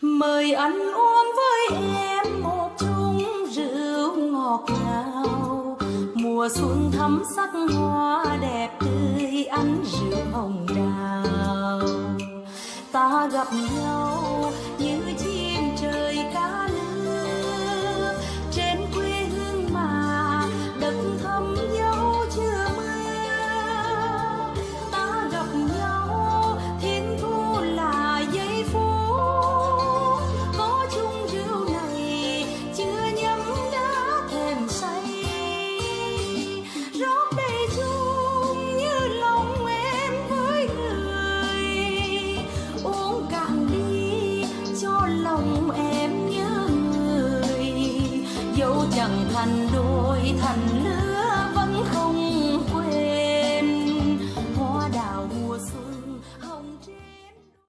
mời anh uống với em một chung rượu ngọt ngào. Mùa xuân thắm sắc hoa đẹp tươi, ăn rượu hồng đào. Ta gặp nhau chẳng thành đôi thành lứa